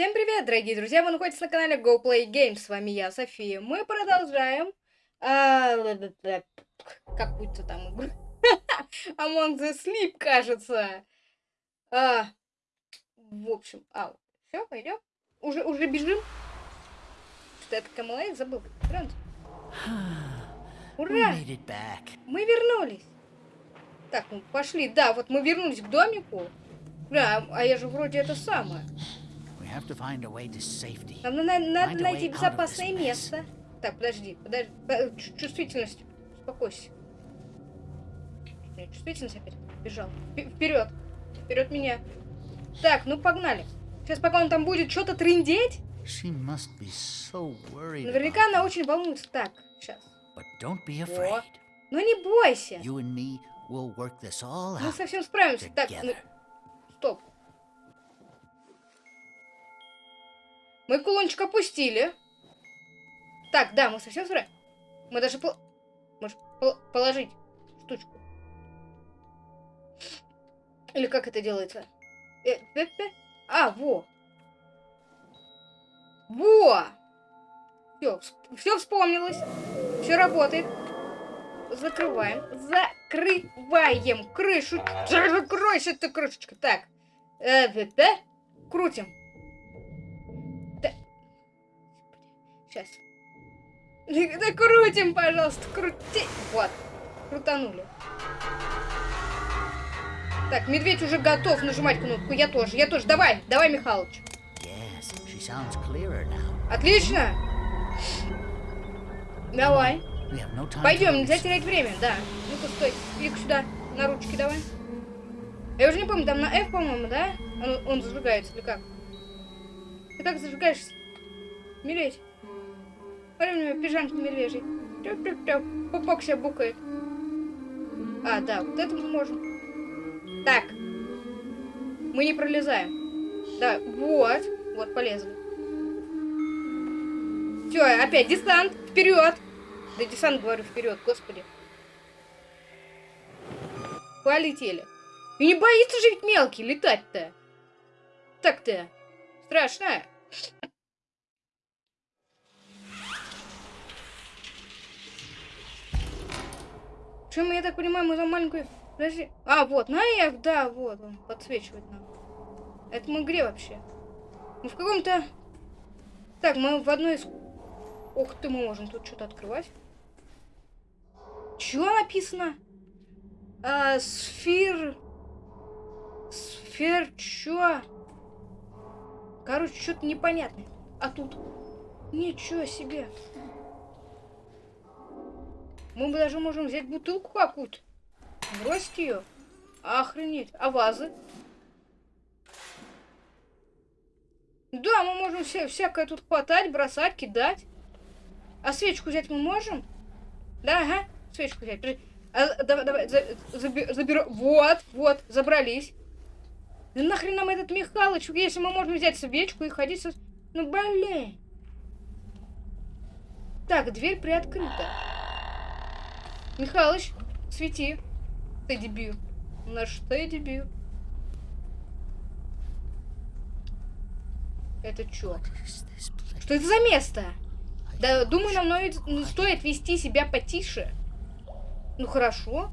Всем привет, дорогие друзья! Вы находитесь на канале Go Play Games. С вами я, София. Мы продолжаем а, какую-то там игру. Among the Sleep, кажется. А, в общем, а, все, пойдем. Уже, уже бежим. Что это Камалай? Забыл. Франц. Ура! Мы вернулись. Так, ну пошли. Да, вот мы вернулись к домику. Да, а я же вроде это самое. Нам надо, надо найти безопасное место. Так, подожди, подожди. Чувствительность. Успокойся. Чувствительность опять бежал. Вперед. Вперед меня. Так, ну погнали. Сейчас пока он там будет что-то трындеть. So Наверняка она очень волнуется. Так, сейчас. О. Ну не бойся. Мы совсем справимся. Так, ну... Мы кулончик опустили. Так, да, мы совсем справимся. Мы даже... Пол... Можешь пол положить штучку. Или как это делается? Э, э, э. А, во. Во! Все, все вспомнилось. Все работает. Закрываем. Закрываем крышу. Закройся ты, крышечка. Так. Э, э, э. Крутим. Сейчас. Да крутим, пожалуйста, крути. Вот. Крутанули. Так, медведь уже готов нажимать кнопку. Я тоже, я тоже. Давай, давай, Михалыч. Отлично. Давай. Пойдем, нельзя терять время, да. Ну-ка, стой. иди сюда. На ручки давай. Я уже не помню, там на F, по-моему, да? Он, он зажигается или как? Ты как зажигаешься? Медведь. Смотри, у него пижамки медвежий. Тёп-тёп-тёп. Пупок себя букает. А, да, вот это мы можем. Так. Мы не пролезаем. Да, вот. Вот, полезли. Все, опять десант. Вперед. Да десант, говорю, вперед, господи. Полетели. И не боится же ведь мелкий летать-то. Так-то. Страшно. Чем я так понимаю, мы за маленькую... Подожди. А, вот, на F, да, вот он подсвечивает нам. Это мы где вообще? Мы в каком-то... Так, мы в одной из... Ох ты, мы можем тут что-то открывать. Чё написано? А, сфер... Сфер... Чё? Короче, что-то непонятное. А тут... Ничего себе. Мы даже можем взять бутылку какую-то. Бросить ее. Охренеть. А вазы? Да, мы можем все, всякое тут хватать, бросать, кидать. А свечку взять мы можем? Да, ага. Свечку взять. А, давай, давай, за, заби, заберу. Вот, вот, забрались. Да нахрен нам этот Михалыч, если мы можем взять свечку и ходить со... Ну, блин. Так, дверь приоткрыта. Михалыч, свети. Ты дебил. Наш ты дебил. Это чё? Что это за место? Да, думаю, нам стоит вести себя потише. Ну, хорошо.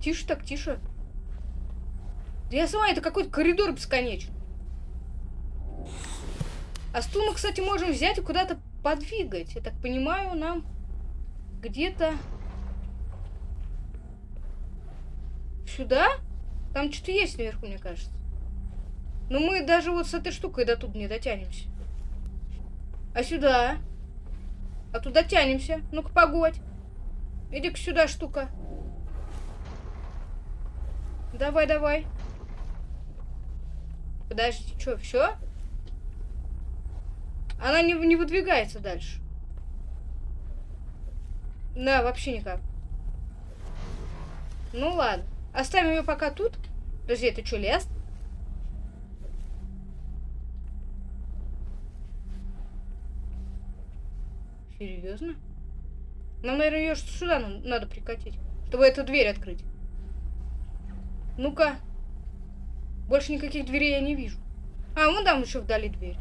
Тише так, тише. Да я сама, это какой-то коридор бесконечный. А стул мы, кстати, можем взять и куда-то подвигать. Я так понимаю, нам где-то... Сюда? Там что-то есть наверху, мне кажется. Но мы даже вот с этой штукой до тут не дотянемся. А сюда? А туда тянемся. Ну-ка, погодь. Иди-ка сюда, штука. Давай, давай. Подожди, что, все? Она не, не выдвигается дальше. Да, вообще никак. Ну ладно. Оставим ее пока тут. Подожди, это что, лес? Серьезно? Нам, наверное, ее сюда надо прикатить, чтобы эту дверь открыть. Ну-ка. Больше никаких дверей я не вижу. А, вон там еще вдали дверь.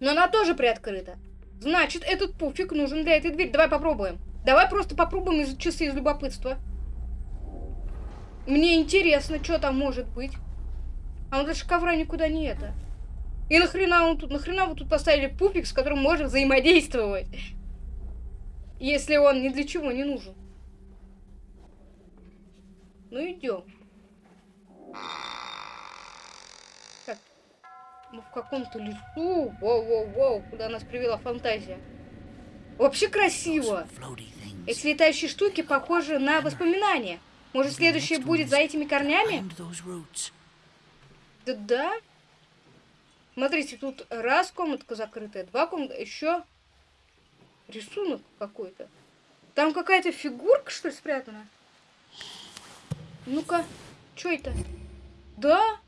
Но она тоже приоткрыта. Значит, этот пуфик нужен для этой двери. Давай попробуем. Давай просто попробуем из часы из любопытства. Мне интересно, что там может быть. А он даже ковра никуда не это. И нахрена он тут, нахрена вы тут поставили пупик, с которым можно взаимодействовать? Если он ни для чего не нужен. Ну идем. Так. Мы в каком-то лесу. Воу-воу-воу, куда нас привела фантазия. Вообще красиво. Эти летающие штуки похожи на воспоминания. Может, следующее будет за этими корнями? Да да. Смотрите, тут раз комнатка закрытая, два комната, еще рисунок какой-то. Там какая-то фигурка, что ли, спрятана? Ну-ка, что это? Да?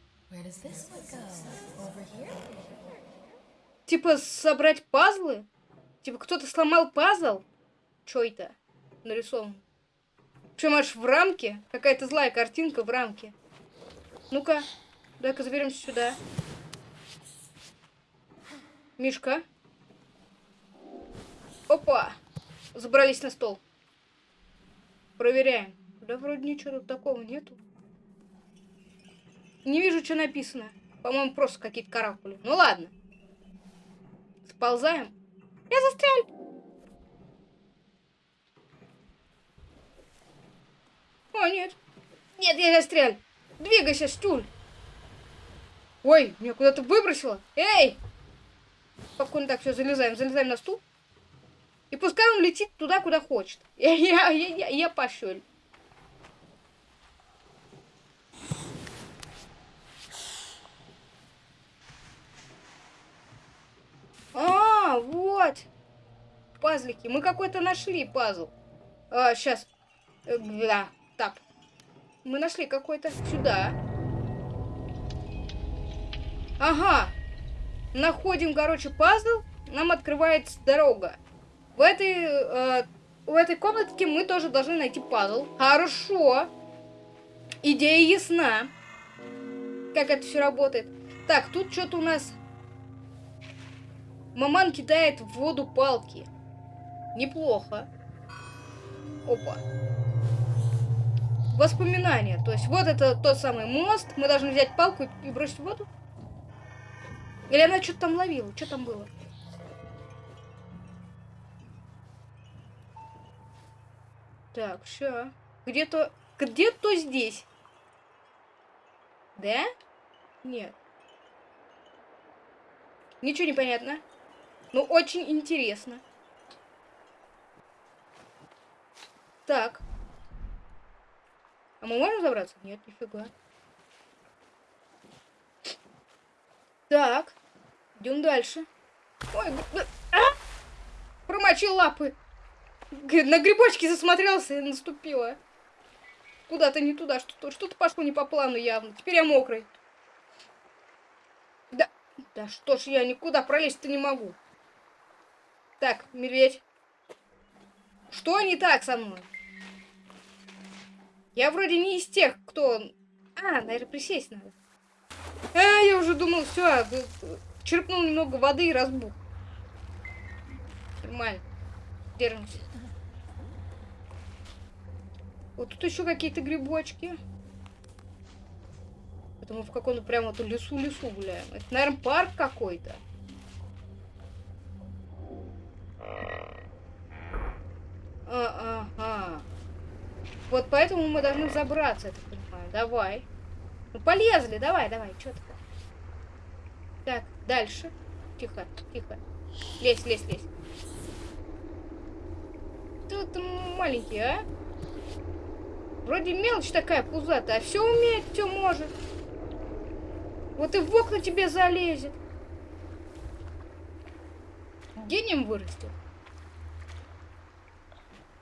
Типа собрать пазлы? Типа кто-то сломал пазл? Что это? Нарисован. Причем аж в рамке. Какая-то злая картинка в рамке. Ну-ка, дай-ка заберемся сюда. Мишка. Опа! Забрались на стол. Проверяем. Да вроде ничего тут такого нету. Не вижу, что написано. По-моему, просто какие-то каракули. Ну ладно. Сползаем. Я застрял. О, нет. Нет, я застрял. Двигайся, стуль. Ой, меня куда-то выбросило. Эй! Спокойно так, все, залезаем. Залезаем на стул. И пускай он летит туда, куда хочет. Я, я, я, я, я пошел. А, вот. Пазлики. Мы какой-то нашли пазл. А, сейчас. Э, да, так. Мы нашли какой-то. Сюда. Ага. Находим, короче, пазл. Нам открывается дорога. В этой, э, в этой комнатке мы тоже должны найти пазл. Хорошо. Идея ясна. Как это все работает. Так, тут что-то у нас Маман кидает в воду палки. Неплохо. Опа. Воспоминания. То есть вот это тот самый мост. Мы должны взять палку и бросить в воду. Или она что-то там ловила? Что там было? Так, все. Где-то... Где-то здесь. Да? Нет. Ничего не понятно. Ну, очень интересно. Так. А мы можем забраться? Нет, нифига. Так. Идем дальше. Ой, а! Промочил лапы. На грибочки засмотрелся и наступила. Куда-то не туда. Что-то что, -то, пошло не по плану явно. Теперь я мокрый. Да, да что ж я никуда пролезть-то не могу. Так, медведь. Что не так со мной? Я вроде не из тех, кто... А, наверное, присесть надо. А, я уже думал, все, черпнул немного воды и разбух. Нормально. Держимся. Вот тут еще какие-то грибочки. Это мы в каком-то прям вот лесу-лесу гуляем. Это, наверное, парк какой-то. А, ага. Вот поэтому мы должны забраться, я так понимаю. Давай. Ну, полезли, давай, давай, что? Так, дальше. Тихо, тихо. Лезь, лезь, лезь. Тут маленький, а? Вроде мелочь такая пузатая, а все умеет, все может. Вот и в окна тебе залезет. Гением вырастет.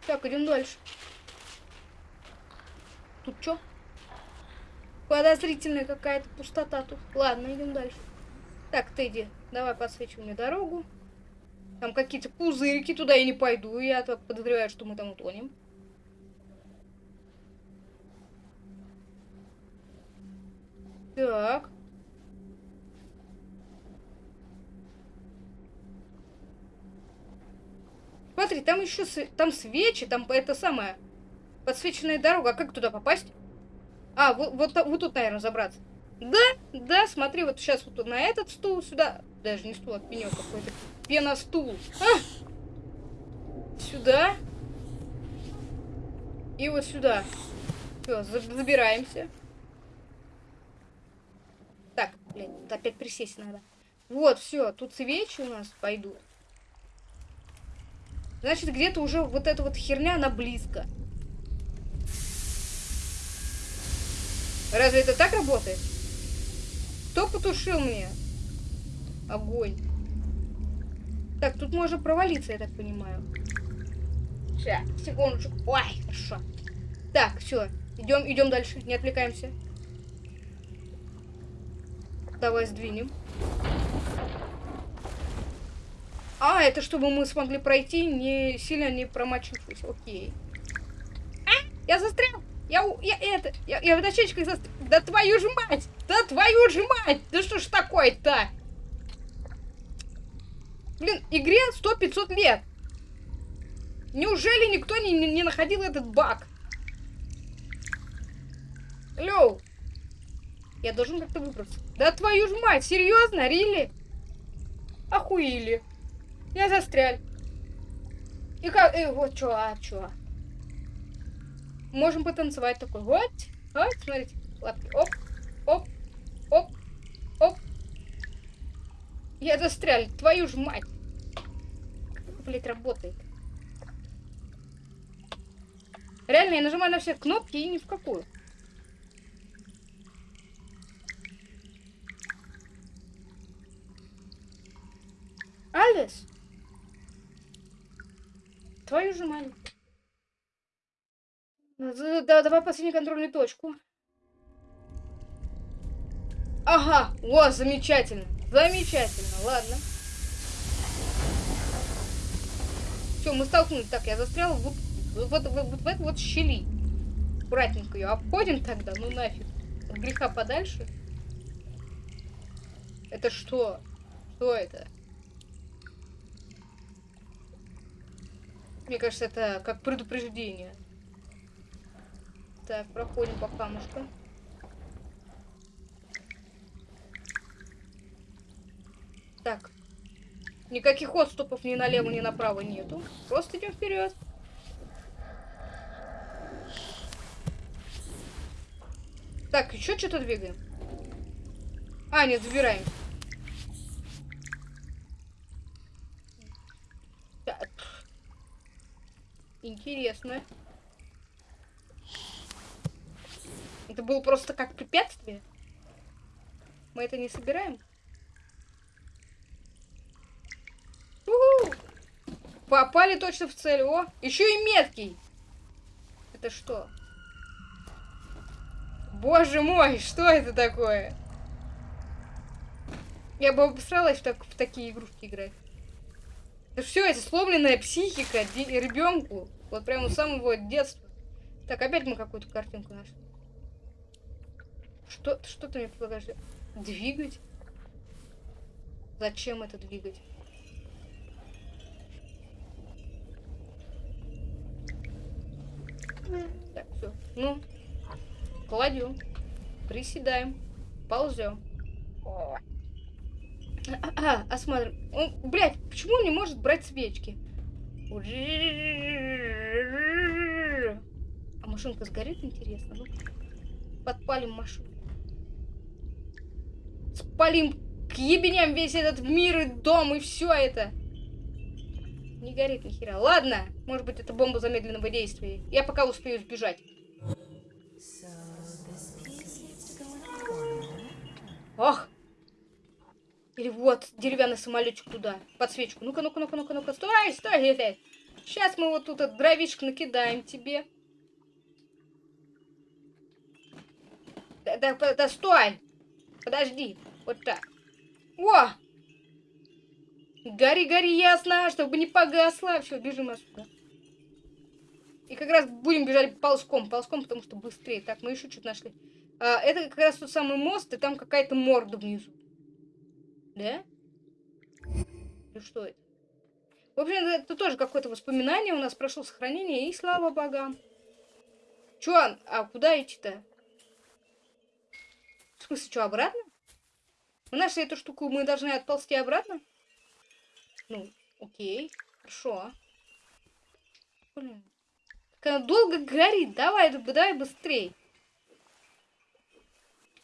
Так, идем дальше. Тут что? Подозрительная какая-то пустота тут. Ладно, идем дальше. Так, ты иди. Давай подсвечивай мне дорогу. Там какие-то пузырики, туда я не пойду. Я так подозреваю, что мы там утонем. Так. Смотри, там еще там свечи, там это самое подсвеченная дорога. А как туда попасть? А, вот, вот, вот тут, наверное, забраться. Да, да, смотри, вот сейчас вот на этот стул сюда. Даже не стул, а пенек какой-то. Пеностул. А! Сюда. И вот сюда. Все, забираемся. Так, блин, опять присесть надо. Вот, все, тут свечи у нас пойдут. Значит, где-то уже вот эта вот херня, она близко. Разве это так работает? Кто потушил мне? Огонь. Так, тут можно провалиться, я так понимаю. Сейчас, секундочку. Ой, хорошо. Так, все. Идем, идем дальше. Не отвлекаемся. Давай сдвинем. А, это чтобы мы смогли пройти, не сильно не промочившись. Окей. А, я застрял! Я, я это, я, я в дощечках застрял. Да твою же мать! Да твою же мать! Да что ж такое-то? Блин, игре 100-500 лет. Неужели никто не, не, не находил этот баг? Лёу. Я должен как-то выбраться. Да твою ж мать, серьезно, Рили? Охуели. Я застрял. И как... И вот чё, а чё? Можем потанцевать такой. Вот. Вот, смотрите. Лапки. Оп. Оп. Оп. Оп. Я застрял. Твою ж мать. Как, блядь, работает? Реально, я нажимаю на все кнопки и ни в какую. Алис? Твою же мать. Да, давай последнюю контрольную точку. Ага, о, замечательно. Замечательно, ладно. Все, мы столкнулись. Так, я застрял вот, вот, вот, вот в этой вот щели. Аккуратненько ее обходим тогда, ну нафиг. От греха подальше. Это что? Что это? Мне кажется, это как предупреждение. Так, проходим по камушкам. Так. Никаких отступов ни налево, ни направо нету. Просто идем вперед. Так, еще что-то двигаем. А, нет, забираем. Интересно. Это было просто как препятствие? Мы это не собираем? У! Попали точно в цель. О, еще и меткий. Это что? Боже мой, что это такое? Я бы обосралась в, так, в такие игрушки играть. Это все, это сломленная психика ребенку. Вот прямо с самого детства. Так, опять мы какую-то картинку нашли. Что, что ты мне предлагаешь? Двигать? Зачем это двигать? Так, все. Ну, кладем, приседаем, ползем. А, а, осмотрим. Он, блядь, почему он не может брать свечки? А машинка сгорит, интересно? Ну, подпалим машину. Спалим к ебеням весь этот мир и дом и все это. Не горит ни хера. Ладно, может быть это бомба замедленного действия. Я пока успею сбежать. Ох! Или вот, деревянный самолетик туда, подсвечку. Ну-ка, ну-ка, ну-ка, ну-ка, ну-ка, стой, стой, стой. Сейчас мы вот тут дровишек накидаем тебе. Да, да, да, стой! Подожди, вот так. О! Гори, гори, ясно, чтобы не погасло. Все, бежим отсюда. И как раз будем бежать ползком, ползком, потому что быстрее. Так, мы еще что-то нашли. А, это как раз тот самый мост, и там какая-то морда внизу. Да? Или что это? В общем, это тоже какое-то воспоминание у нас прошло сохранение, и слава богам. Чё, а куда идти-то? В смысле, что, обратно? Мы нашли эту штуку, мы должны отползти обратно? Ну, окей, хорошо. Блин. Как она долго горит, давай, давай быстрей.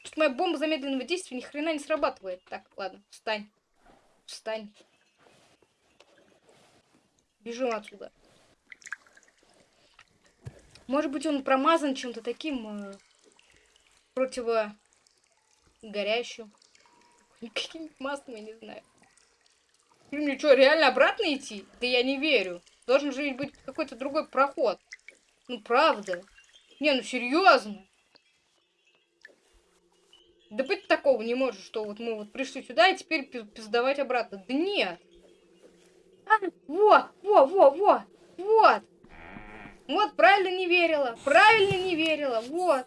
Тут моя бомба замедленного действия ни хрена не срабатывает. Так, ладно, встань. Встань. Бежим отсюда. Может быть, он промазан чем-то таким э, противогорящим. Каким-нибудь маслом, я не знаю. Мне что, реально обратно идти? Да я не верю. Должен же быть какой-то другой проход. Ну, правда. Не, ну серьезно. Да быть такого не может, что вот мы вот пришли сюда и теперь пиздавать обратно. Да нет. А, во, во, во, во, вот. Вот, правильно не верила, правильно не верила, вот.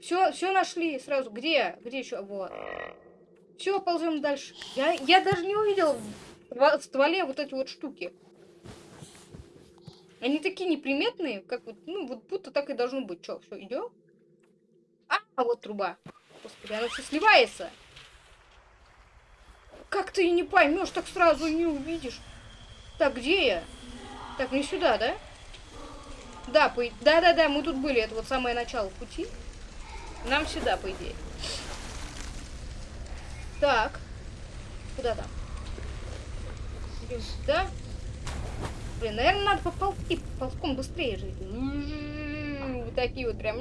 Все, все нашли сразу. Где? Где еще? Вот. Все, ползем дальше. Я, я даже не увидел в стволе вот эти вот штуки. Они такие неприметные, как вот, ну, вот будто так и должно быть. Че, все, идем? А, вот труба. Господи, она все сливается. Как ты не поймешь, так сразу не увидишь. Так, где я? Так, не сюда, да? Да, по... да-да-да, мы тут были. Это вот самое начало пути. Нам сюда, по идее. Так. Куда там? Сюда. Блин, наверное, надо поползти. Ползком быстрее жить. Вот такие вот прям.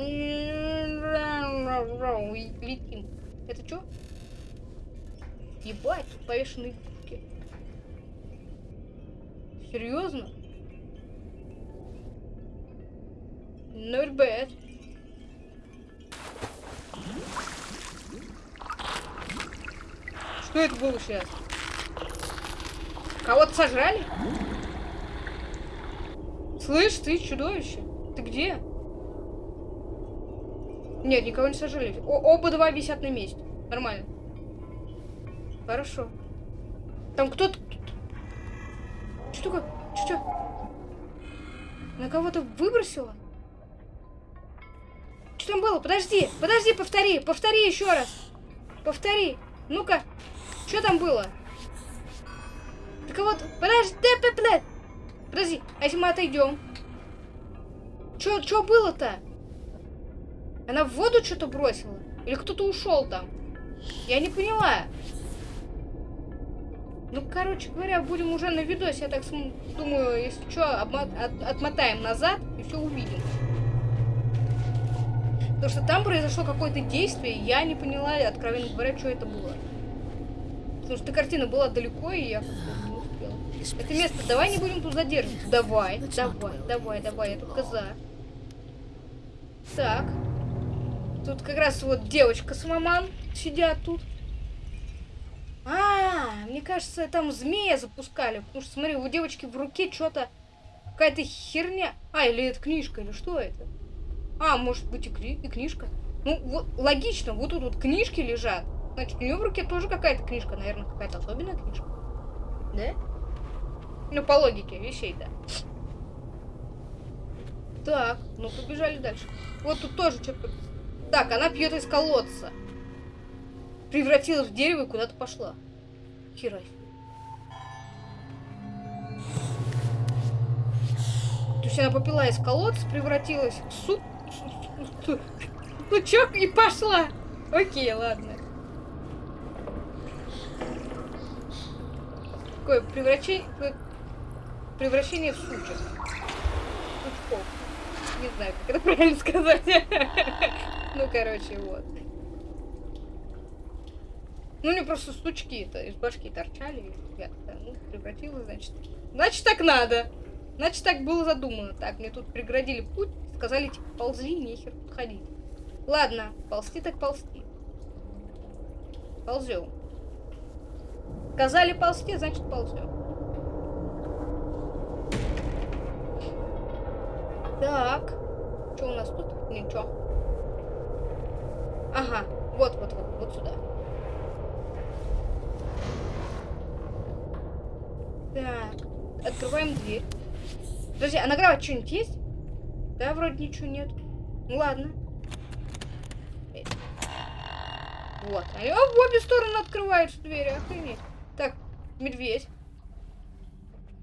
Летим. Это что? Ебать, тут повешенные Серьезно? Not bad. Что это было сейчас? Кого-то сожрали? Слышь, ты чудовище. Ты где? Нет, никого не сожрали. О оба два висят на месте. Нормально. Хорошо. Там кто-то что такое? Что? На кого-то выбросила? Что там было? Подожди, подожди, повтори, повтори еще раз. Повтори. Ну-ка, что там было? Ты кого-то... Подожди, подожди, подожди, а если мы отойдем? Что было-то? Она в воду что-то бросила? Или кто-то ушел там? Я не поняла. Ну, короче говоря, будем уже на видосе, я так думаю, если что, от отмотаем назад и все увидим. Потому что там произошло какое-то действие, я не поняла, откровенно говоря, что это было. Потому что картина была далеко, и я не успела. Это место, давай не будем тут задерживаться. Давай, давай, давай, давай, я тут коза. Так. Тут как раз вот девочка с маман сидят тут. А, мне кажется, там змея запускали. Потому что, смотри, у девочки в руке что-то... Какая-то херня. А, или это книжка, или что это? А, может быть и, кни и книжка. Ну, вот, логично, вот тут вот книжки лежат. Значит, у нее в руке тоже какая-то книжка. Наверное, какая-то особенная книжка. Да? Ну, по логике вещей, да. Так, ну побежали дальше. Вот тут тоже что-то... Так, она пьет из колодца превратилась в дерево и куда-то пошла. Хера То есть она попила из колодца, превратилась в суп. Ну чё, и пошла. Окей, ладно. Такое превращение... Превращение в сучек. Не знаю, как это правильно сказать. Ну, короче, вот. Ну, не просто стучки-то из башки торчали. Я ну, превратилась, значит. Значит, так надо. Значит, так было задумано. Так, мне тут преградили путь. Сказали, типа, ползи, нехер тут ходить. Ладно, ползти так ползти. Ползем. Сказали ползти, значит, ползем. Так. Что у нас тут? Ничего. Ага, вот, вот, вот, вот сюда. Так, открываем дверь. Подожди, а на что-нибудь есть? Да, вроде ничего нет. Ну ладно. Вот. Они в обе стороны открываются двери, охренеть. Так, медведь.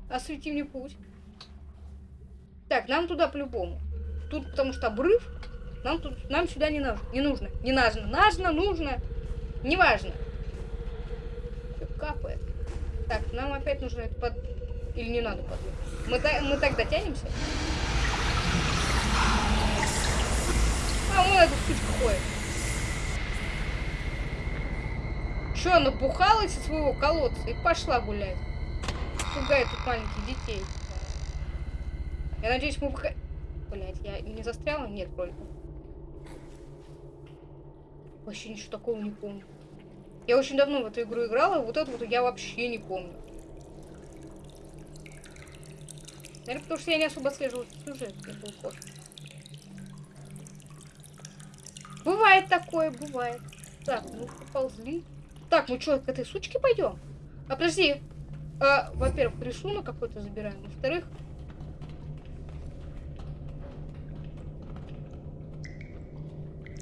Освети мне путь. Так, нам туда по-любому. Тут потому что обрыв. Нам тут, нам сюда не нужно. Не нужно. Не нужно. Нужно, нужно. Неважно. Все капает. Так, нам опять нужно это под... Или не надо под... Мы, та... мы так дотянемся? А, он эта штучка ходит. Че, напухалась из своего колодца и пошла гулять. Пугает тут маленьких детей. Я надеюсь, мы выходим... Блять, я не застряла? Нет, вроде. Вообще ничего такого не помню. Я очень давно в эту игру играла, вот это вот я вообще не помню. Наверное, потому что я не особо отслеживала сюжет, мне был. Бывает такое, бывает. Так, ну поползли. Так, мы что, к этой сучке пойдем? А подожди. А, Во-первых, рисунок какой-то забираем. Во-вторых,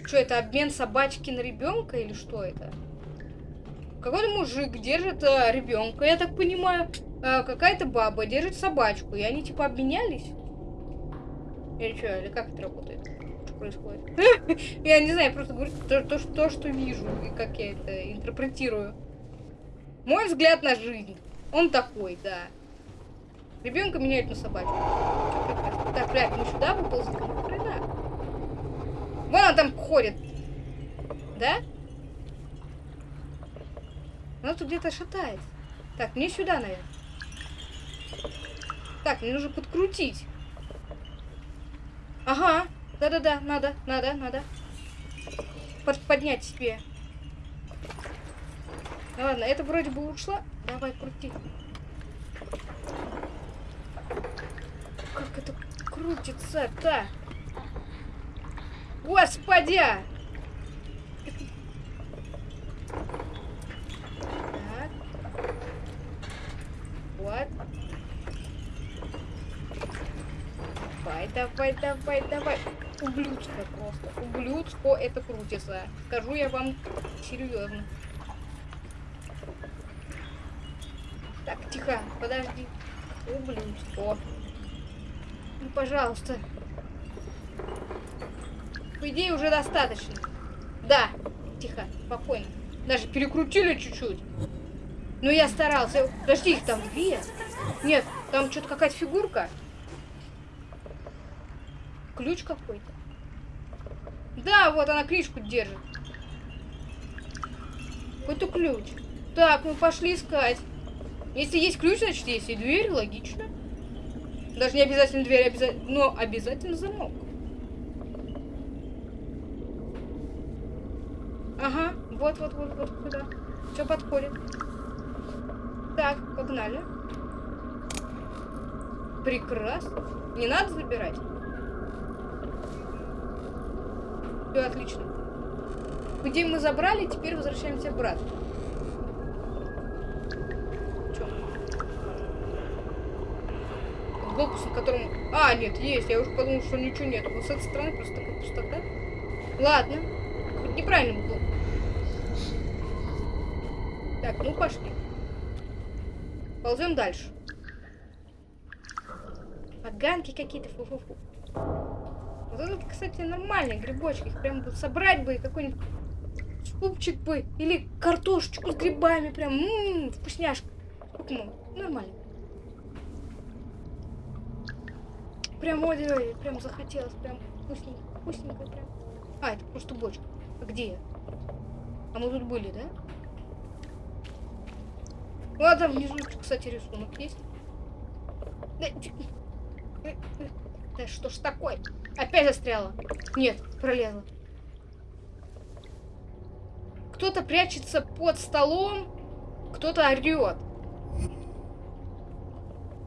Что это обмен собачки на ребенка или что это? Какой-то мужик держит э, ребенка, я так понимаю. Э, Какая-то баба держит собачку. И они типа обменялись? Или что, или как это работает? Что происходит? Я не знаю, я просто говорю то, то, то, что вижу и как я это интерпретирую. Мой взгляд на жизнь. Он такой, да. Ребенка меняют на собачку. Так, блядь, мы сюда выползли? Вон она там ходит. Да? Она тут где-то шатает. Так, мне сюда, наверное. Так, мне нужно подкрутить. Ага. Да-да-да, надо, надо, надо. Под, поднять себе. Ну ладно, это вроде бы ушла. Давай, крути. Как это крутится-то? Господи! Вот. Давай, давай, давай, давай. Ублюдство просто. Ублюдство это крутится. Скажу я вам серьезно. Так, тихо, подожди. Ублюдство. Ну, пожалуйста. По идее, уже достаточно. Да. Тихо, спокойно. Даже перекрутили чуть-чуть. Но я старался. Подожди, их там две. Нет, там что-то какая-то фигурка. Ключ какой-то. Да, вот она крышку держит. Какой-то ключ. Так, мы пошли искать. Если есть ключ, значит есть и дверь, логично. Даже не обязательно дверь, обязательно, но обязательно замок. Ага, вот, вот, вот, вот куда. Все подходит. Так, погнали. Прекрасно. Не надо забирать. Все отлично. Где мы забрали, теперь возвращаемся обратно. Че? Глобус, на котором... А, нет, есть. Я уже подумал, что ничего нет. Вот с этой стороны просто такая пустота. Ладно. Неправильно было. Так, ну пошли. Ползем дальше. Поганки какие-то, фу-фу-фу. Вот это, кстати, нормальные грибочки. Их прям собрать бы какой-нибудь супчик бы. Или картошечку с грибами. Прям, ммм, вкусняшка. Сколько ну, Нормально. Прям, ой, ой, прям захотелось. Прям вкусненько, вкусненько прям. А, это просто бочка. А где я? А мы тут были, да? Ладно, внизу, кстати, рисунок есть. Да что ж такое? Опять застряла. Нет, пролезла. Кто-то прячется под столом, кто-то орет.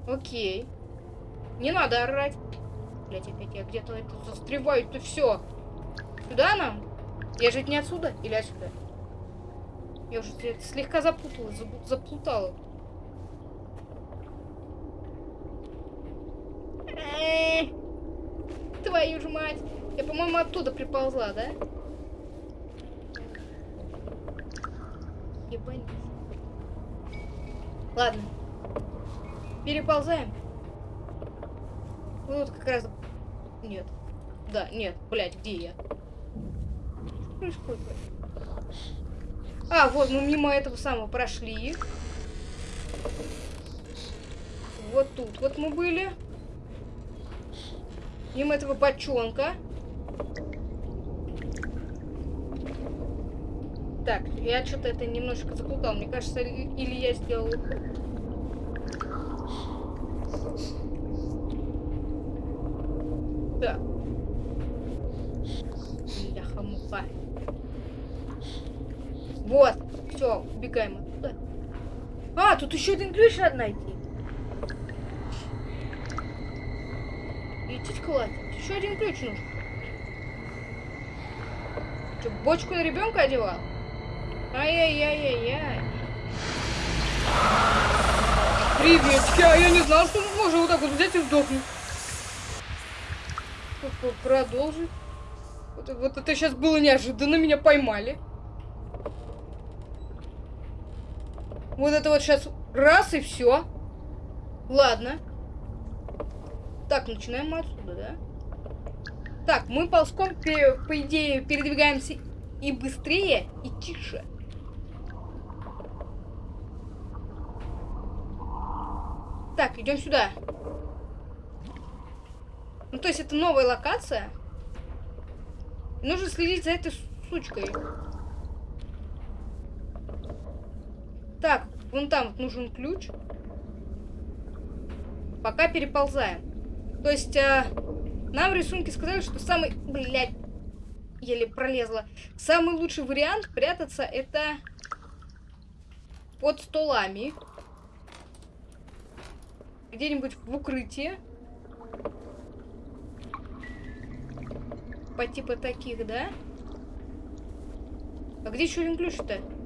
Окей. Не надо орать. Блять, опять я где-то застреваю, то все. Сюда нам? Я же не отсюда или отсюда? Я уже слегка запуталась, заплутала. Твою же мать! Я, по-моему, оттуда приползла, да? Ебанись. Ладно. Переползаем. Вот как раз... Нет. Да, нет. Блять, где я? Что происходит? А, вот, мы мимо этого самого прошли. Вот тут вот мы были. Мимо этого бочонка. Так, я что-то это немножко заплутал. Мне кажется, или я сделал... Да. Бляха-муха. Вот. Все, убегаем оттуда. А, тут еще один ключ надо найти. Идите кладь. Еще один ключ нужен. Что, бочку на ребенка одевал? Ай-яй-яй-яй-яй. Привет, я, я не знал, что можно вот так вот взять и сдохнуть. Продолжить. Вот, вот это сейчас было неожиданно, меня поймали. Вот это вот сейчас раз и все. Ладно. Так, начинаем мы отсюда, да? Так, мы ползком, по идее, передвигаемся и быстрее, и тише. Так, идем сюда. Ну, то есть это новая локация. Нужно следить за этой сучкой. Так, вон там вот нужен ключ. Пока переползаем. То есть, э, нам рисунки сказали, что самый... Блядь, еле пролезла. Самый лучший вариант прятаться это под столами где-нибудь в укрытии. По типа таких, да? А где еще один ключ-то?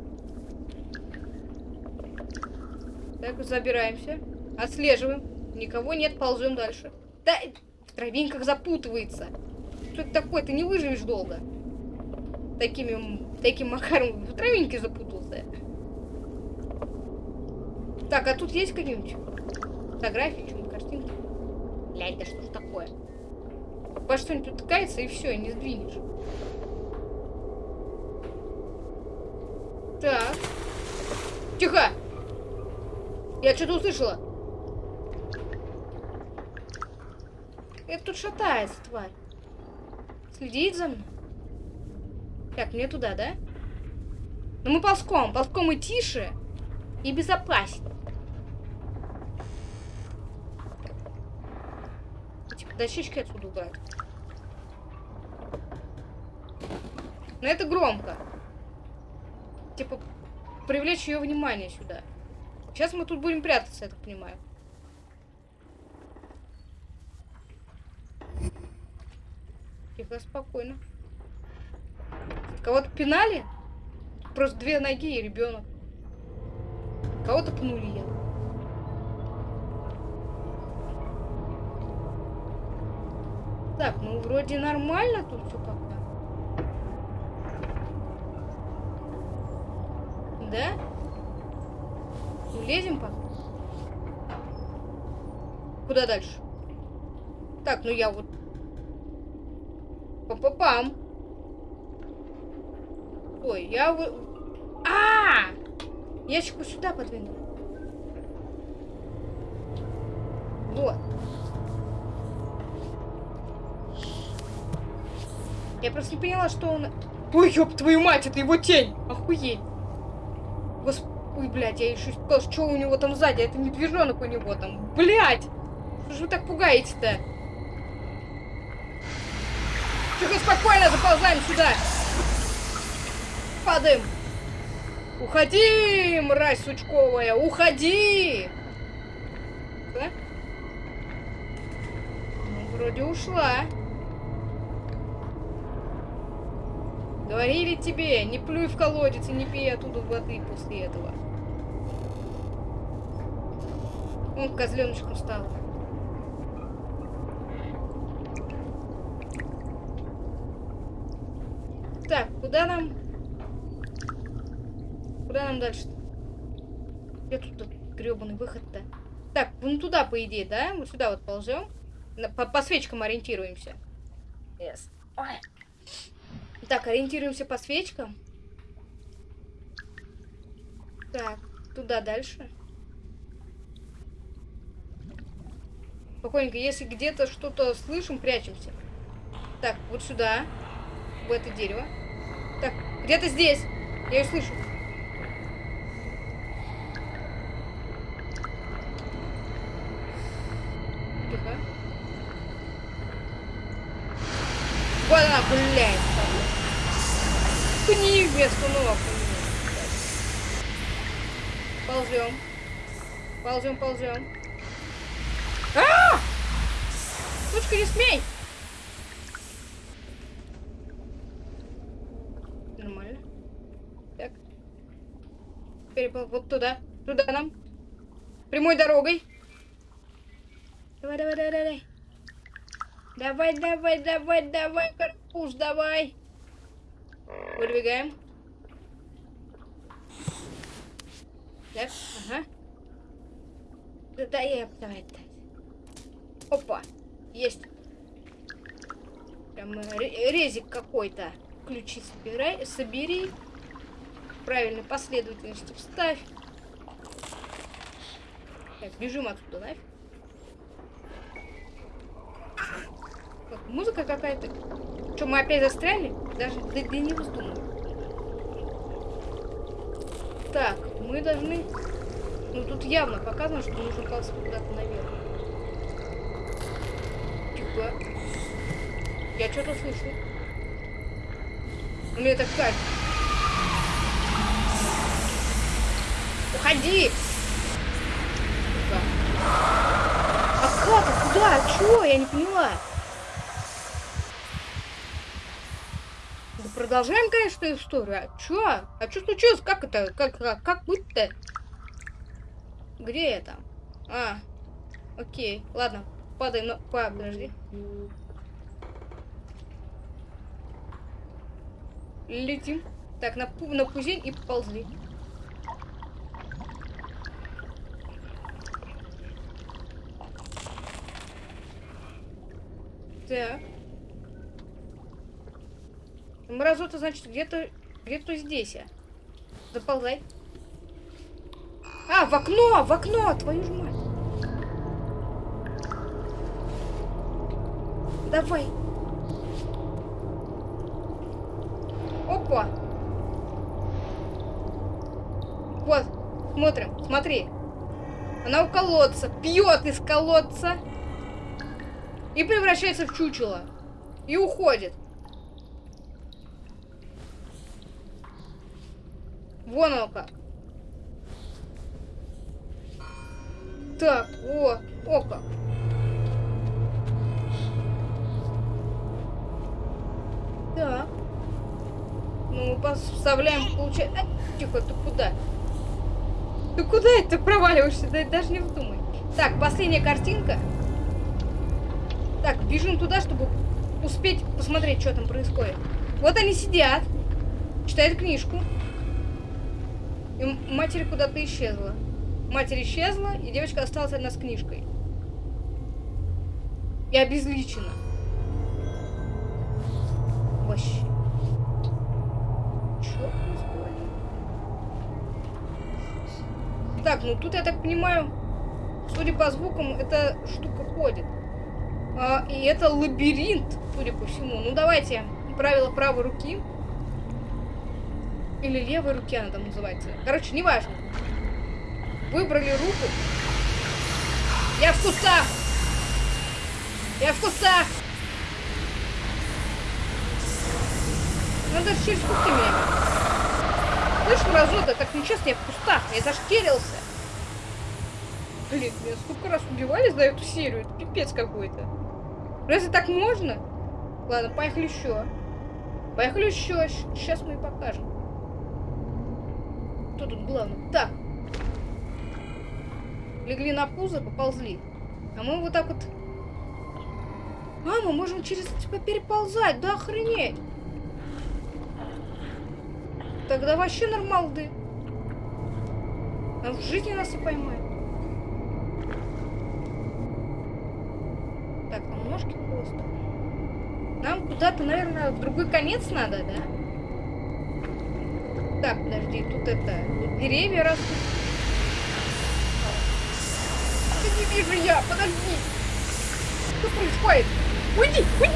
Так, забираемся. Отслеживаем. Никого нет, ползем дальше. Да, в травинках запутывается. Что это такое? Ты не выживешь долго. Такими, таким макаром в травинке запутался. Так, а тут есть какие-нибудь? фотографии, что картинки. Блядь, да что ж такое? Во что-нибудь утыкается и все, не сдвинешь. Так. Тихо! Я что-то услышала. Это тут шатается, тварь. Следит за мной. Так, мне туда, да? Ну мы ползком. Ползком и тише, и безопаснее. дощечки отсюда убрать. Но это громко. Типа, привлечь ее внимание сюда. Сейчас мы тут будем прятаться, я так понимаю. Тихо, спокойно. Кого-то пинали? Просто две ноги и ребенок. Кого-то пнули я. Так, ну вроде нормально тут все пока. Да? Улезем пока? Куда дальше? Так, ну я вот... Па-па-пам. Ой, я вот... А! -а, -а! Ящик вот сюда подвинул. Вот. Я просто не поняла, что он... Ой, ёб твою мать, это его тень! Охуеть! Ой, блядь, я еще сказал, что у него там сзади, это медвежонок у него там. Блядь! Что же вы так пугаете-то? Тихо, спокойно, заползаем сюда! Падаем! Уходи, мразь сучковая, уходи! Да? Ну, вроде ушла. Говорили тебе, не плюй в колодец и не пей оттуда воды после этого. Он козленочком стал. Так, куда нам? Куда нам дальше-то? Где тут гребаный выход-то? Так, вон туда, по идее, да? Вот сюда вот ползем. По, по свечкам ориентируемся. Yes. Ой. Так, ориентируемся по свечкам. Так, туда дальше. Спокойненько, если где-то что-то слышим, прячемся. Так, вот сюда. В это дерево. Так, где-то здесь. Я ее слышу. Ползем, ползем. А! Сучка, не смей! Нормально. Так. Теперь вот туда. Туда нам. Прямой дорогой. Давай, давай, давай, давай. Давай, давай, давай, давай, карпуш, давай. Выдвигаем. Так, ага. Да, да, я, давай, давай. Опа, есть. Прям резик какой-то. Ключи собирай, собери. Правильной последовательности вставь. Так, бежим отсюда, нафиг. Так, музыка какая-то. Что, мы опять застряли? Даже да, да не вздумай. Так, мы должны... Ну, тут явно показано, что нужно ползти куда-то наверх. Типа... Я что-то слышу. У меня так кажется. Уходи! А как? Куда? А чё? Я не поняла. продолжаем, конечно, историю. А чё? А чё случилось? Как это? Как, как, как быть-то? Где там? А, окей. Ладно, падаем на... Подожди. Летим. Так, на, на пузень и поползли. Так. Мразота, значит, где-то где-то здесь. А. Заползай. А, в окно! В окно! Твою ж мать! Давай. Опа! Вот, смотрим, смотри. Она у колодца, пьет из колодца и превращается в чучело. И уходит. Вон оно как. Так, о, о как. Так. Ну, поставляем, получается... А, тихо, ты куда? Ты куда это проваливаешься? Да, даже не вдумай. Так, последняя картинка. Так, бежим туда, чтобы успеть посмотреть, что там происходит. Вот они сидят, читают книжку. И матери куда-то исчезла. Матерь исчезла, и девочка осталась одна с книжкой. И обезличена. Вообще. Чё происходит? Так, ну тут, я так понимаю, судя по звукам, эта штука ходит. А, и это лабиринт, судя по всему. Ну, давайте правила правой руки. Или левой руки она там называется. Короче, неважно. Выбрали руку. Я в кустах! Я в кустах! Надо через кусты меня. Слышь, мразота, так нечестно, я в кустах. Я зашкерился. Блин, меня сколько раз убивали за эту серию. Это пипец какой-то. Разве так можно? Ладно, поехали еще. Поехали еще. Сейчас мы и покажем. Кто тут главный? Так. Легли на пузо, поползли. А мы вот так вот... А, мы можем через тебя переползать. Да охренеть. Тогда вообще нормалды. А в жизни нас и поймают. Так, нам ножки просто. Нам куда-то, наверное, в другой конец надо, да? Так, подожди, тут это... Тут деревья растут. Да не вижу я, подожди. Что происходит? Уйди, уйди,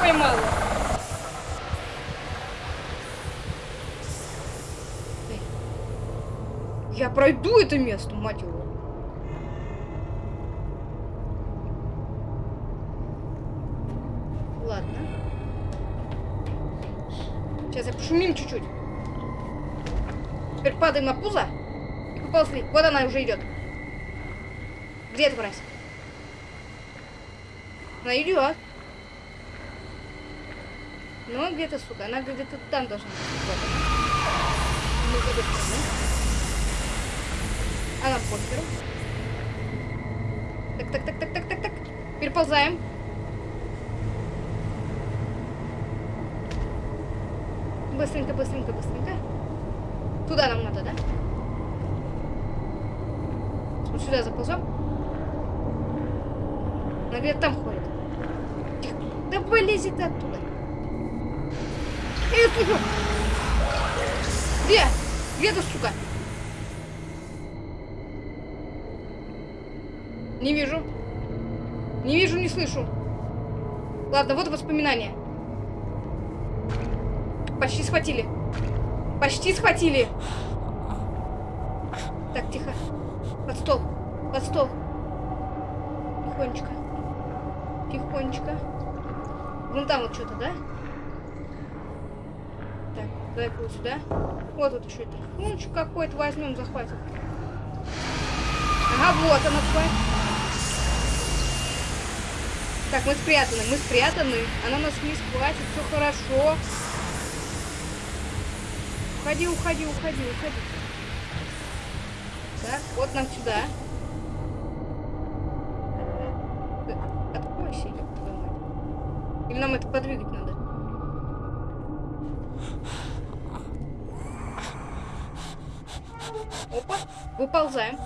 Поймала. Я пройду это место, мать его. Ладно. Сейчас я пошумим чуть-чуть. Теперь падаем на пузо. И поползли. Вот она уже идет. Где эта мразь? Она идет. Ну, где-то, сука, она где-то там должна быть. Вот она. Ну, а нам похеру. Так, так, так, так, так, так, так. Переползаем. Быстренько, быстренько, быстренько. Туда нам надо, да? Сюда заползем. Где-то там ходит. Тихо. Да вылези ты оттуда. Эй, сука! Где? Где ты, сука? Не вижу. Не вижу, не слышу. Ладно, вот воспоминания. Почти схватили. Почти схватили. Так, тихо. Под стол. Под стол. Тихонечко. Тихонечко. Вон там вот что-то, да? Так, давай-ка вот сюда. Вот вот еще это. Тихонечко какой-то возьмем, захватим. Ага, вот она тварь. Так, мы спрятаны, мы спрятаны. Она нас не схватит, все хорошо. Уходи, уходи, уходи, уходи. Так, вот нам сюда. Откройся, ёб твою мать. Или нам это подвигать надо? Опа, выползаем.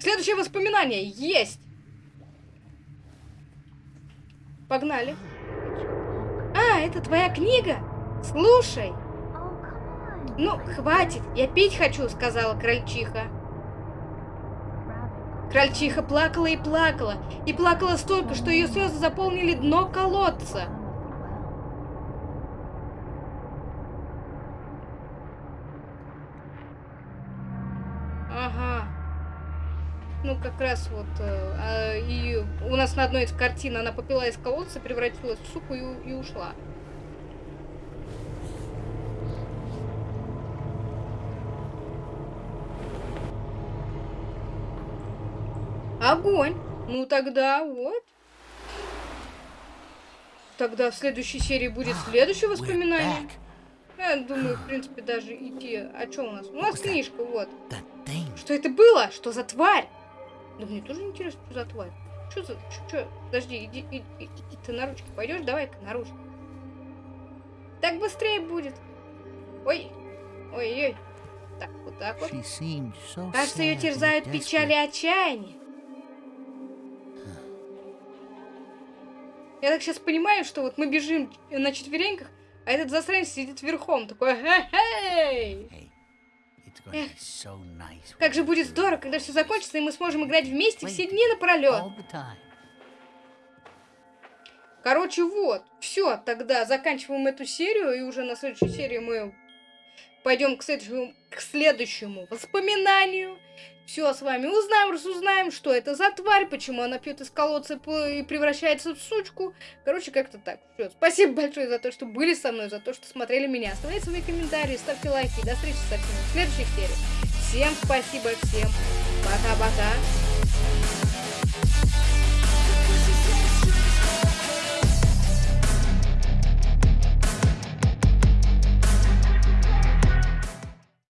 Следующее воспоминание есть. Погнали. А, это твоя книга? Слушай. Ну, хватит, я пить хочу, сказала крольчиха. Крольчиха плакала и плакала, и плакала столько, что ее слезы заполнили дно колодца. ну, как раз вот, э, а, и у нас на одной из картин она попила из колодца, превратилась в суку и, и ушла. Огонь! Ну тогда вот. Тогда в следующей серии будет следующее воспоминание. Я думаю, в принципе, даже идти... А что у нас? У нас книжка, вот. Что это было? Что за тварь? Да мне тоже интересно, что за тварь. Что за... Что? Подожди, иди, иди, иди, ты на ручки пойдешь? Давай-ка на ручки. Так быстрее будет. Ой. Ой-ой. Так, вот так вот. Кажется, ее терзают печали и отчаяние. Я так сейчас понимаю, что вот мы бежим на четвереньках, а этот засранец сидит верхом, такой, хе-хей! Эх, как же будет здорово, когда все закончится, и мы сможем играть вместе все дни напролет. Короче, вот. Все, тогда заканчиваем эту серию, и уже на следующей серии мы пойдем к следующему, к следующему воспоминанию. Все с вами узнаем, разузнаем, что это за тварь, почему она пьет из колодца и превращается в сучку. Короче, как-то так. Все, спасибо большое за то, что были со мной, за то, что смотрели меня. Оставляйте свои комментарии, ставьте лайки. До встречи со в следующих сериях. Всем спасибо, всем пока-пока.